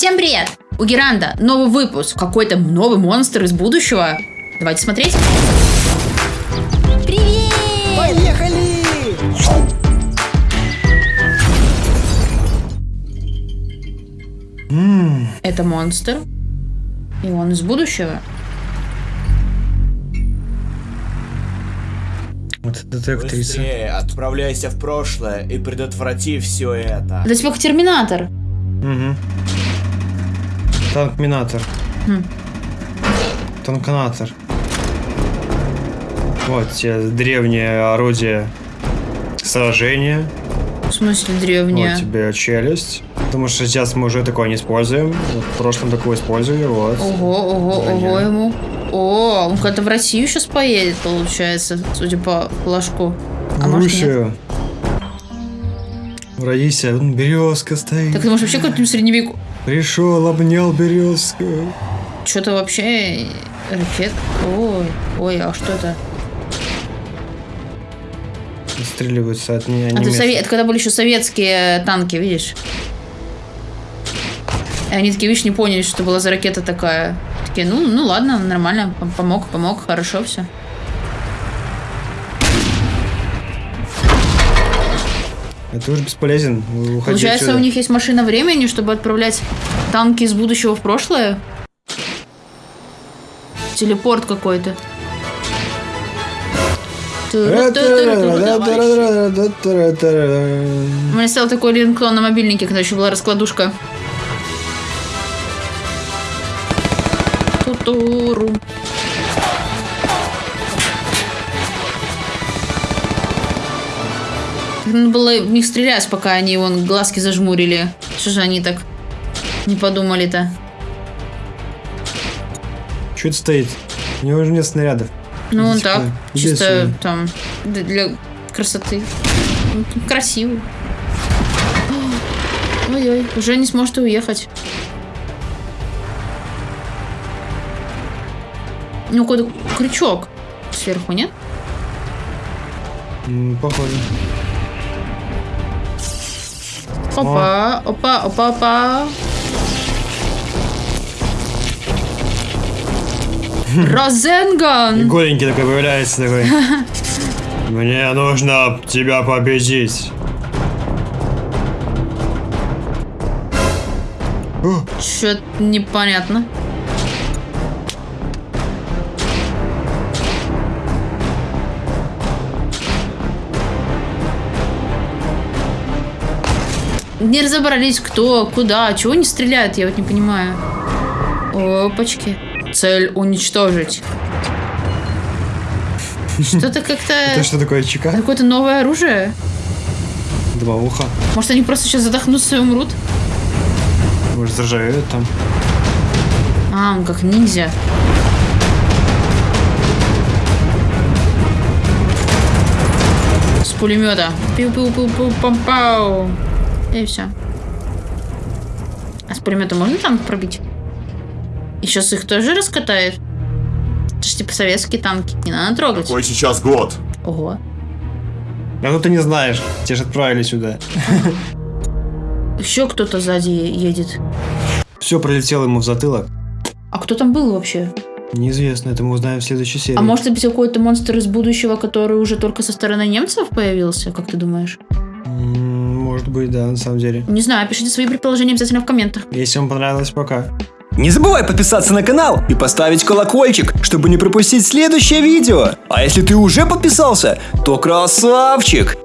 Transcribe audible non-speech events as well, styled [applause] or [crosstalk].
Всем привет! У Геранда новый выпуск. Какой-то новый монстр из будущего. Давайте смотреть. Привет! Поехали! Это монстр. И он из будущего. Вот это актриса. Быстрее отправляйся в прошлое и предотврати все это. Это типа Терминатор. Угу. Танкминатор. Хм. Танканатор. Вот те древнее орудие сражения. В смысле древняя? Вот тебе челюсть. Потому что сейчас мы уже такое не используем. В прошлом такое использовали, вот. Ого, ого, Броня. ого ему. О, он куда-то в Россию сейчас поедет, получается, судя по флажку. А в? Русию. В Раисе, березка стоит. Так ты можешь вообще какой-то средневеку... Пришел, обнял березку. Что-то вообще... Ракет... Ой, ой, а что это? Отстреливаются от меня. А ты сове- Это когда были еще советские танки, видишь? И они такие, видишь, не поняли, что была за ракета такая. Такие, ну, ну ладно, нормально, пом- помог, помог, хорошо все. Это уже бесполезен. Уходи Получается, отсюда. у них есть машина времени, чтобы отправлять танки из будущего в прошлое? Телепорт какой-то. У меня стал такой линктон на мобильнике, когда еще была раскладушка. Тутуру. Надо было в них стрелять, пока они вон глазки зажмурили. Что же они так не подумали-то? Что это стоит? У него уже нет снарядов. Ну, он так, иди чисто сюда. там, для красоты. Ну, Красиво. Ой-ой, уже не сможет уехать. Ну, какой-то крючок сверху, нет? Похоже. Опа, опа, опа, опа. Розенган! [laughs] голенький такой появляется такой. [laughs] Мне нужно тебя победить. О, Чё-то непонятно. Не разобрались, кто, куда, чего не стреляют, я вот не понимаю. Опачки. Цель уничтожить. Что-то как-то... [laughs] Это что такое, чека? Какое-то новое оружие. Два уха. Может, они просто сейчас задохнутся и умрут? Может, заржавеют там. А, он как ниндзя. С пулемета. Пиу-пиу-пиу-пау. И все. А с пулемета можно танк пробить? И сейчас их тоже раскатает? Это ж типа советские танки. Не надо трогать. Какой сейчас год? Ого. А ну ты не знаешь. Тебя же отправили сюда. Еще кто-то сзади едет. Все пролетело ему в затылок. А кто там был вообще? Неизвестно, это мы узнаем в следующей серии. А может быть какой-то монстр из будущего, который уже только со стороны немцев появился? Как ты думаешь? Может быть, да, на самом деле. Не знаю, пишите свои предположения обязательно в комментах. Если вам понравилось, пока. Не забывай подписаться на канал и поставить колокольчик, чтобы не пропустить следующее видео. А если ты уже подписался, то красавчик!